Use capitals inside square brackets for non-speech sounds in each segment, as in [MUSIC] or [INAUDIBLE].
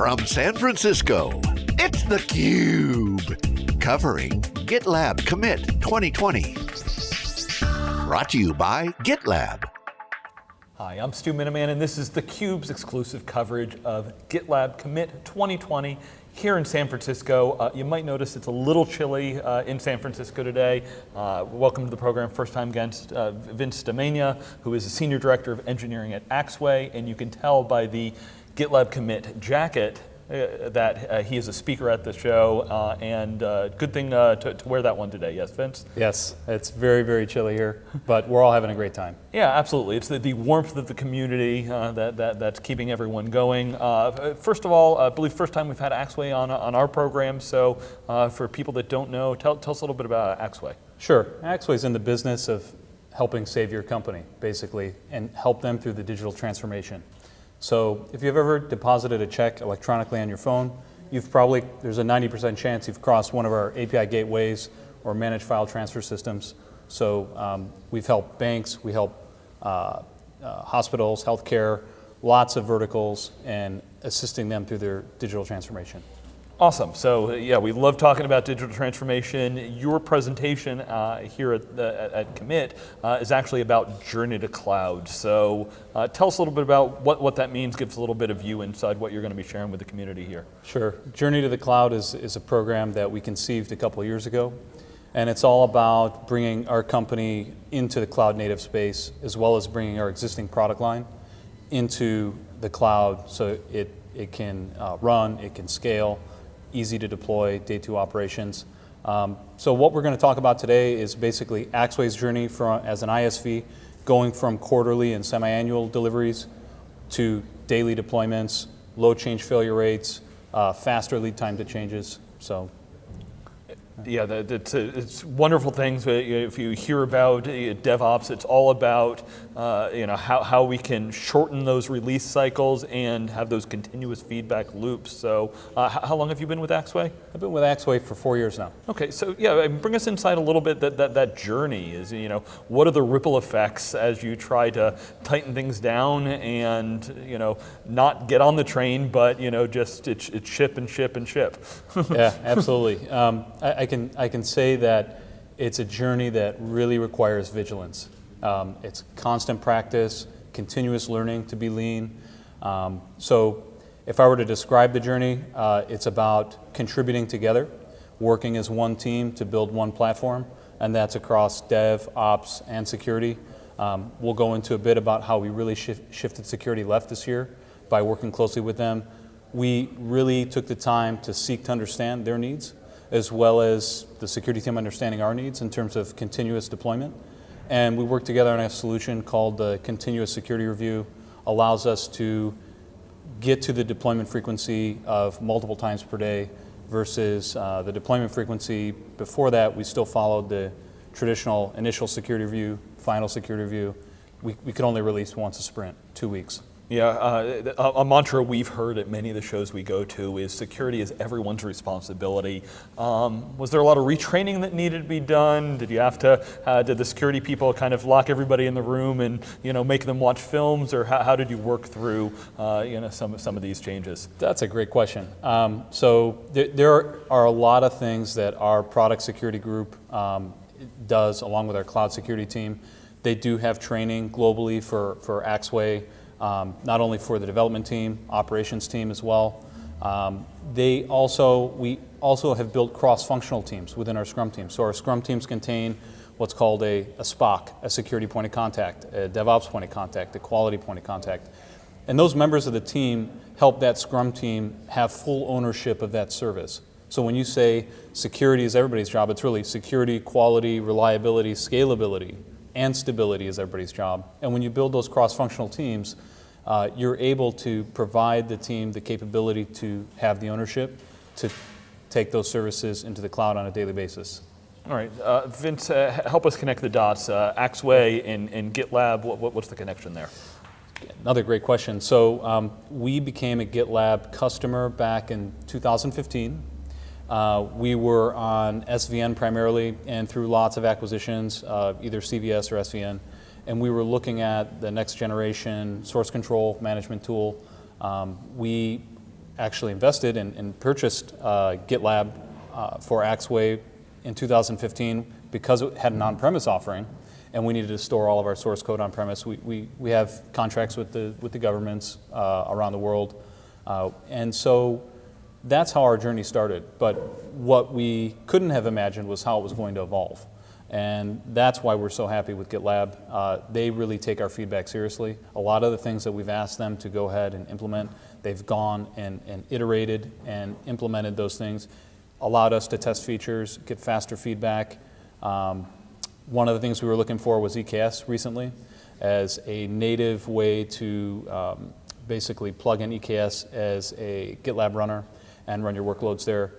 From San Francisco, it's theCUBE. Covering GitLab Commit 2020. Brought to you by GitLab. Hi, I'm Stu Miniman and this is theCUBE's exclusive coverage of GitLab Commit 2020 here in San Francisco. Uh, you might notice it's a little chilly uh, in San Francisco today. Uh, welcome to the program, first time guest, uh, Vince Stamania, who is a Senior Director of Engineering at Axway, and you can tell by the GitLab commit jacket uh, that uh, he is a speaker at the show, uh, and uh, good thing uh, to, to, wear that one today. Yes, Vince? Yes, it's very, very chilly here, but we're all having a great time. Yeah, absolutely. It's the, the warmth of the community uh, that, that, that's keeping everyone going. first of all, I believe first time we've had Axway on, on our program, so for people that don't know, tell, tell us a little bit about Axway. Sure. Axway's in the business of helping save your company, basically, and help them through the digital transformation. So if you've ever deposited a check electronically on your phone, you've probably, there's a 90% chance you've crossed one of our API gateways or managed file transfer systems. So um, we've helped banks, we help uh, uh, hospitals, healthcare, lots of verticals, and assisting them through their digital transformation. Awesome. So yeah, we love talking about digital transformation. Your presentation uh, here at, the, at Commit uh, is actually about Journey to Cloud. So uh, tell us a little bit about what, what that means, give us a little bit of view inside what you're going to be sharing with the community here. Sure. Journey to the Cloud is, is a program that we conceived a couple years ago. And it's all about bringing our company into the cloud native space, as well as bringing our existing product line into the cloud so it, it can uh, run, it can scale, easy to deploy day two operations. Um, so what we're going to talk about today is basically Axway's journey from, as an ISV, going from quarterly and semi-annual deliveries to daily deployments, low change failure rates, uh, faster lead time to changes. So yeah, it's, it's wonderful things. If you hear about uh, DevOps, it's all about uh, you know how, how we can shorten those release cycles and have those continuous feedback loops. So, uh, how long have you been with Axway? I've been with Axway for four years now. Okay, so yeah, bring us inside a little bit. That that that journey is you know what are the ripple effects as you try to tighten things down and you know not get on the train, but you know just it, it ship and ship and ship. [LAUGHS] yeah, absolutely. Um, I, I can, I can say that it's a journey that really requires vigilance. Um, it's constant practice, continuous learning to be lean. Um, so if I were to describe the journey, uh, it's about contributing together, working as one team to build one platform, and that's across dev, ops, and security. Um, we'll go into a bit about how we really shifted security left this year by working closely with them. We really took the time to seek to understand their needs as well as the security team understanding our needs in terms of continuous deployment. And we work together on a solution called the Continuous Security Review, allows us to get to the deployment frequency of multiple times per day versus uh, the deployment frequency. Before that, we still followed the traditional initial security review, final security review. We, we could only release once a sprint, two weeks. Yeah, uh, a, a, mantra we've heard at many of the shows we go to is security is everyone's responsibility. Um, was there a lot of retraining that needed to be done? Did you have to, uh, did the security people kind of lock everybody in the room and you know make them watch films, or how, how did you work through uh, you know some some of these changes? That's a great question. Um, so there, there, are a lot of things that our product security group um, does along with our cloud security team. They do have training globally for for Axway um, not only for the development team, operations team as well. Um, they also, we also have built cross-functional teams within our Scrum team. So our Scrum teams contain what's called a, a SPOC, a security point of contact, a DevOps point of contact, a quality point of contact. And those members of the team help that Scrum team have full ownership of that service. So when you say security is everybody's job, it's really security, quality, reliability, scalability, and stability is everybody's job. And when you build those cross-functional teams, uh, you're able to provide the team the capability to have the ownership to take those services into the cloud on a daily basis. All right, uh, Vince, uh, help us connect the dots. Uh, Axway and, and GitLab, what, what's the connection there? Another great question. So um, we became a GitLab customer back in 2015. Uh, we were on SVN primarily and through lots of acquisitions, uh, either CVS or SVN, and we were looking at the next generation source control management tool. Um, we actually invested and, and purchased uh, GitLab uh, for Axway in 2015 because it had an on-premise offering, and we needed to store all of our source code on-premise. We, we, we have contracts with the, with the governments uh, around the world, uh, and so that's how our journey started. But what we couldn't have imagined was how it was going to evolve. And that's why we're so happy with GitLab. Uh, they really take our feedback seriously. A lot of the things that we've asked them to go ahead and implement, they've gone and, and iterated and implemented those things, allowed us to test features, get faster feedback. Um, one of the things we were looking for was EKS recently as a native way to um, basically plug in EKS as a GitLab runner and run your workloads there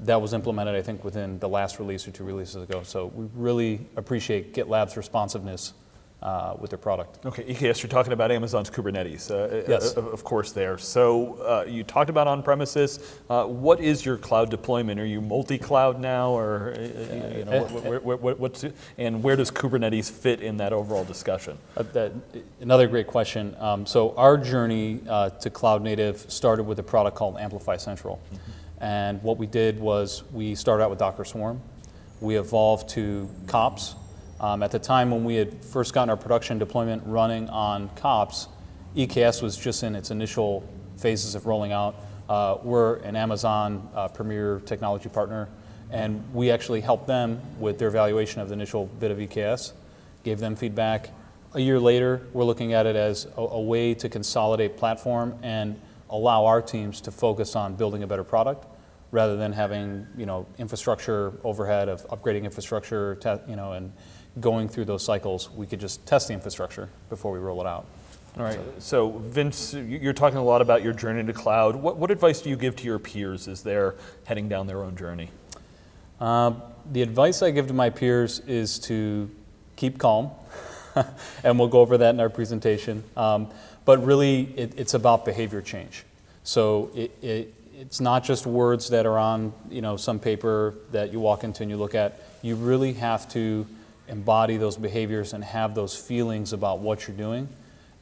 that was implemented, I think, within the last release or two releases ago. So we really appreciate GitLab's responsiveness uh, with their product. Okay, EKS, you're talking about Amazon's Kubernetes, uh, yes. uh, of course there. So uh, you talked about on-premises. Uh, what is your cloud deployment? Are you multi-cloud now, or uh, you know, what, what, what, what's and where does Kubernetes fit in that overall discussion? That, another great question. Um, so our journey to cloud native started with a product called Amplify Central. Mm -hmm. And what we did was we started out with Docker Swarm. We evolved to kops. Um, at the time when we had first gotten our production deployment running on kops, EKS was just in its initial phases of rolling out. Uh, we're an Amazon uh, premier technology partner, and we actually helped them with their evaluation of the initial bit of EKS, gave them feedback. A year later, we're looking at it as a, a way to consolidate platform and allow our teams to focus on building a better product rather than having you know infrastructure overhead of upgrading infrastructure you know and going through those cycles we could just test the infrastructure before we roll it out. All right. So vince you're talking a lot about your journey to cloud. What, what advice do you give to your peers as they're heading down their own journey? Uh, the advice i give to my peers is to keep calm [LAUGHS] and we'll go over that in our presentation. Um, but really, it, it's about behavior change. So it, it, it's not just words that are on you know, some paper that you walk into and you look at. You really have to embody those behaviors and have those feelings about what you're doing.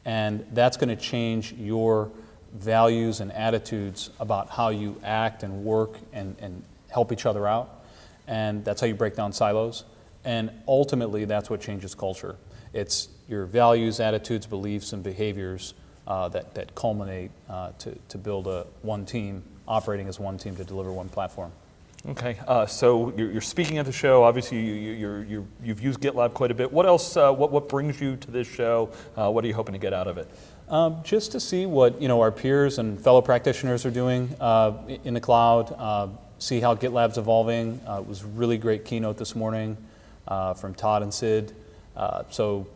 And that's going to change your values and attitudes about how you act and work and, and help each other out. And that's how you break down silos. And ultimately, that's what changes culture. It's your values, attitudes, beliefs, and behaviors uh, that, that culminate uh, to, to build a one team, operating as one team to deliver one platform. Okay, uh, so you're, you're, speaking at the show. Obviously, you, you have used GitLab quite a bit. What else? Uh, what, what brings you to this show? Uh, what are you hoping to get out of it? Um, just to see what you know our peers and fellow practitioners are doing uh, in the cloud. see how GitLab's evolving. it was really great keynote this morning from Todd and Sid. so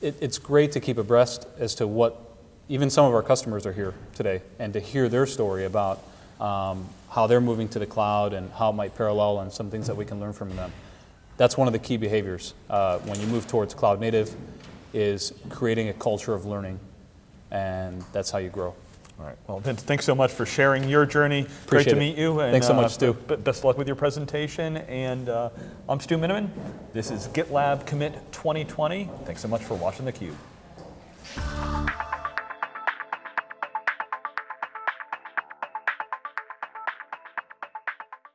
it, it's great to keep abreast as to what even some of our customers are here today and to hear their story about um, how they're moving to the cloud and how it might parallel and some things that we can learn from them. That's one of the key behaviors uh, when you move towards cloud native is creating a culture of learning and that's how you grow. All right. Well, Vince, thanks so much for sharing your journey. Appreciate Great to it. meet you. And, thanks so much, uh, Stu. best of luck with your presentation. And uh, I'm Stu Miniman. This is GitLab Commit 2020. Thanks so much for watching theCUBE.